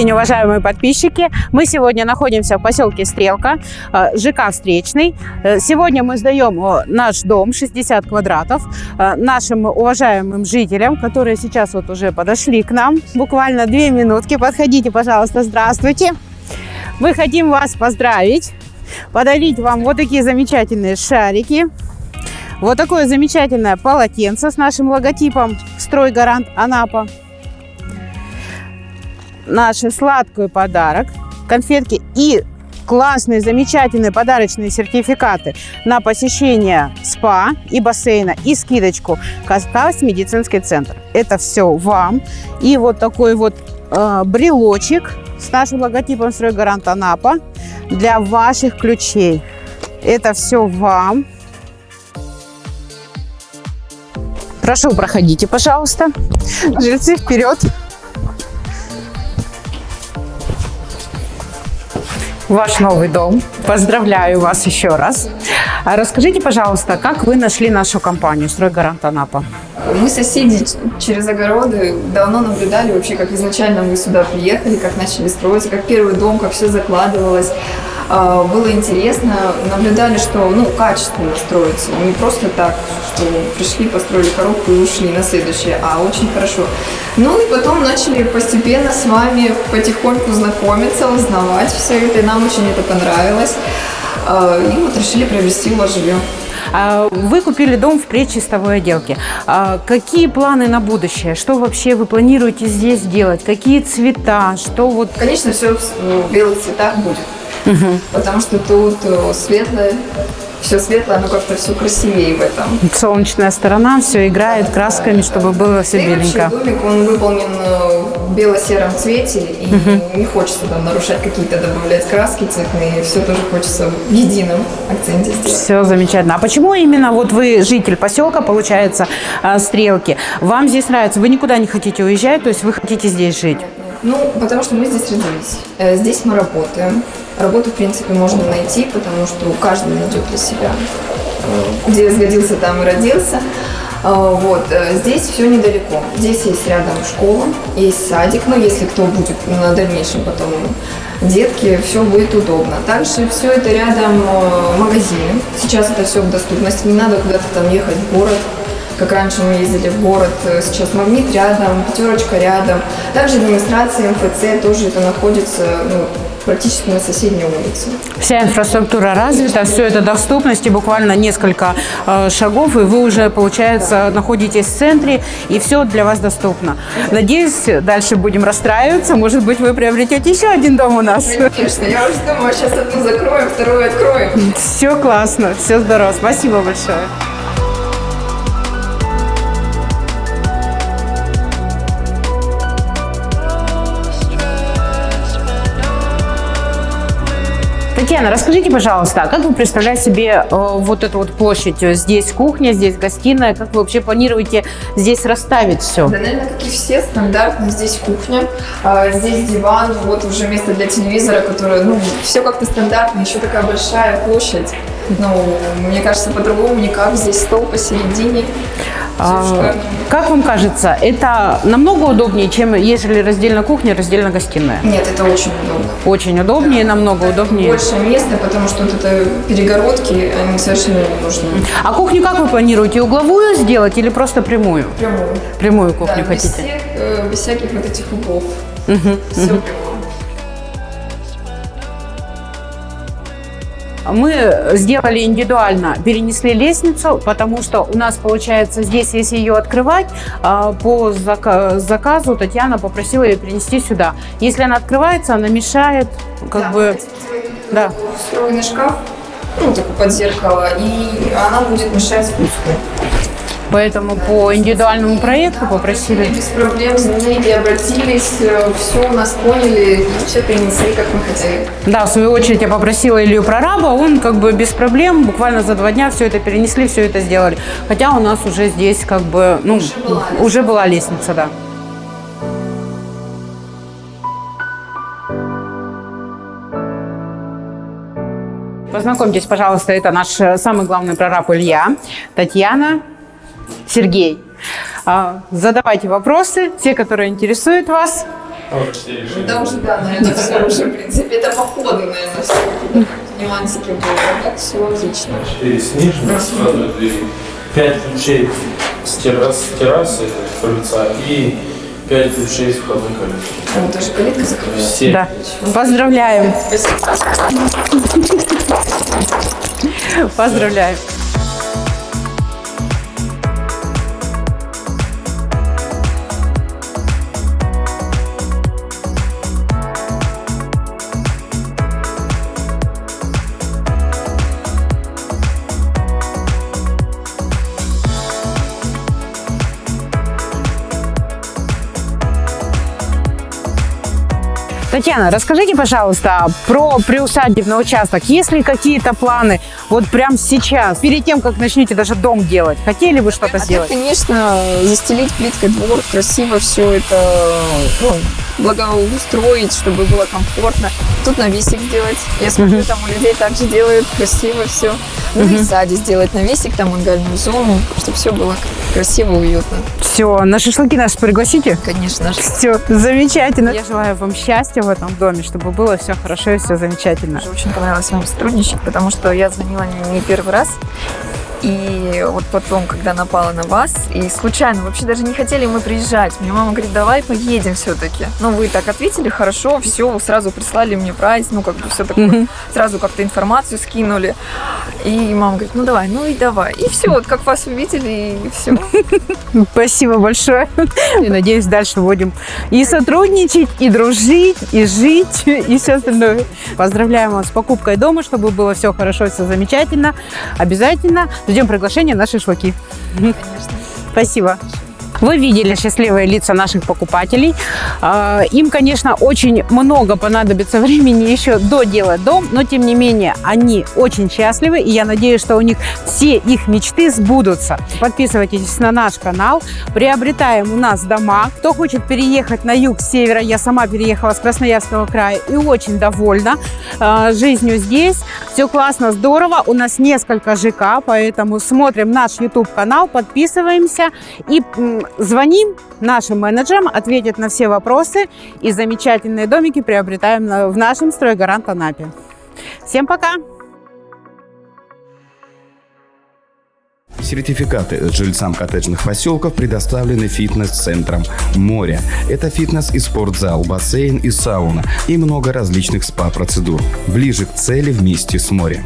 день, уважаемые подписчики! Мы сегодня находимся в поселке Стрелка, э, ЖК «Встречный». Э, Сегодня мы сдаем э, наш дом 60 квадратов нашим уважаемым жителям, которые сейчас вот уже подошли к нам. Буквально две минутки. Подходите, пожалуйста, здравствуйте. Мы хотим вас поздравить, подарить вам вот такие замечательные шарики. Вот такое замечательное полотенце с нашим логотипом «Стройгарант Анапа» наш сладкий подарок, конфетки и классные, замечательные подарочные сертификаты на посещение СПА и бассейна и скидочку Кавказ медицинский центр. Это все вам. И вот такой вот э, брелочек с нашим логотипом «Стройгарант Анапа» для ваших ключей. Это все вам. Прошу, проходите, пожалуйста. Жильцы, вперед. Ваш новый дом. Поздравляю вас еще раз. А расскажите, пожалуйста, как вы нашли нашу компанию «Стройгарант Анапа»? Мы соседи через огороды давно наблюдали вообще, как изначально мы сюда приехали, как начали строиться, как первый дом, как все закладывалось. А, было интересно, наблюдали, что ну, качественно строится, не просто так, что пришли, построили коробку и ушли на следующее, а очень хорошо. Ну и потом начали постепенно с вами потихоньку знакомиться, узнавать все это, и нам очень это понравилось. А, и вот решили приобрести вас жилье. А, вы купили дом в предчистовой отделке. Какие планы на будущее? Что вообще вы планируете здесь делать? Какие цвета? Что вот... Конечно, все в белых цветах будет. Угу. Потому что тут э, светлое, все светлое, оно как-то все красивее в этом. Солнечная сторона, все играет красками, чтобы было все да беленько. домик, он выполнен э, в бело-сером цвете, и угу. не хочется там нарушать какие-то, добавлять краски цветные, все тоже хочется в едином акценте сделать. Все замечательно. А почему именно вот вы житель поселка, получается, э, Стрелки? Вам здесь нравится? Вы никуда не хотите уезжать, то есть вы хотите здесь жить? Ну, потому что мы здесь родились. Здесь мы работаем. Работу, в принципе, можно найти, потому что каждый найдет для себя. Где сгодился, там и родился. А, вот, э, здесь все недалеко. Здесь есть рядом школа, есть садик, но если кто будет на дальнейшем потом детки, все будет удобно. Также все это рядом э, магазины. Сейчас это все в доступности, не надо куда-то там ехать в город, как раньше мы ездили в город, э, сейчас магнит рядом, пятерочка рядом. Также администрация МФЦ тоже это находится ну, практически на соседней улице. Вся инфраструктура развита, все это доступности, буквально несколько э, шагов, и вы уже, получается, находитесь в центре, и все для вас доступно. Надеюсь, дальше будем расстраиваться, может быть, вы приобретете еще один дом у нас. Конечно, я уже думаю, сейчас одну закроем, вторую откроем. Все классно, все здорово, спасибо большое. Татьяна, расскажите, пожалуйста, а как вы представляете себе э, вот эту вот площадь? Здесь кухня, здесь гостиная. Как вы вообще планируете здесь расставить все? Да, наверное, как и все, стандартно. Здесь кухня, а, здесь диван, вот уже место для телевизора, которое, ну, все как-то стандартно. Еще такая большая площадь. Ну, мне кажется, по-другому никак. Здесь стол посередине. А, как вам кажется, это намного удобнее, чем ежели раздельно кухня, раздельно гостиная? Нет, это очень удобно. Очень удобнее, да. намного удобнее. Больше места, потому что вот это перегородки, они совершенно не нужны. А кухню как вы планируете? Угловую сделать или просто прямую? Прямую. Прямую кухню да, хотите? Без, всех, э, без всяких вот этих углов. Угу, Все угу. прямую. Мы сделали индивидуально, перенесли лестницу, потому что у нас получается здесь, если ее открывать, а, по заказу Татьяна попросила ее перенести сюда. Если она открывается, она мешает, как да, бы... Да. Встроенный шкаф, ну, такой под зеркало, и она будет мешать спуску. Поэтому по индивидуальному проекту попросили. Без проблем звонили, обратились, э, все у нас поняли, и все перенесли, как мы хотели. Да, в свою очередь я попросила Илью прораба, он как бы без проблем, буквально за два дня все это перенесли, все это сделали. Хотя у нас уже здесь как бы, ну, уже была, уже была лестница, да. Познакомьтесь, пожалуйста, это наш э, самый главный прораб Илья, Татьяна, Сергей. А, задавайте вопросы, те, которые интересуют вас. Да уже, да, наверное, все уже, в принципе, это по ходу, наверное, все нюансики были. А так все отлично. Четыре с нижней стороны двери, пять ключей с, террас, с террасы, крыльца и пять ключей с входной калитки. А вот тоже калитка закрылась. Все. Да. Поздравляем. Поздравляем. Татьяна, расскажите, пожалуйста, про приусадебный участок. Есть ли какие-то планы вот прямо сейчас, перед тем, как начнете даже дом делать? Хотели бы что-то А сделать? конечно, застелить плиткой двор, красиво все это ну, благоустроить, чтобы было комфортно. Тут навесик сделать. Я смотрю, там у людей также делают красиво все. Ну и в саде сделать навесик, там мангальную зону, чтобы все было красиво, уютно. Все, на шашлыки нас пригласите? Конечно же. Все, замечательно. Я желаю вам счастья в этом доме, чтобы было все хорошо и все замечательно. Мне очень понравилось с вами сотрудничать, потому что я звонила не первый раз. И вот потом, когда напала на вас, и случайно, вообще даже не хотели мы приезжать. Мне мама говорит, давай поедем все-таки. Ну, вы так ответили, хорошо, все, сразу прислали мне прайс, ну, как бы все такое. Сразу как-то информацию скинули. И мама говорит, ну, давай, ну и давай. И все, вот как вас увидели, и все. Спасибо большое. И надеюсь, дальше будем и сотрудничать, и дружить, и жить, и все остальное. Поздравляем вас с покупкой дома, чтобы было все хорошо, все замечательно. Обязательно ждем приглашения на шашлыки. Конечно. Спасибо. Вы видели счастливые лица наших покупателей. А, Им, конечно, очень много понадобится времени еще доделать дом, но тем не менее они очень счастливы, и я надеюсь, что у них все их мечты сбудутся. Подписывайтесь на наш канал, приобретаем у нас дома. Кто хочет переехать на юг, с севера, я сама переехала с Красноярского края и очень довольна а, жизнью здесь. Все классно, здорово. У нас несколько ЖК, поэтому смотрим наш YouTube-канал, подписываемся и звоним нашим менеджерам, ответят на все вопросы и замечательные домики приобретаем в нашем стройгарант Анапе. Всем пока! Сертификаты жильцам коттеджных поселков предоставлены фитнес-центром «Море». Это фитнес и спортзал, бассейн и сауна и много различных спа-процедур. Ближе к цели вместе с морем.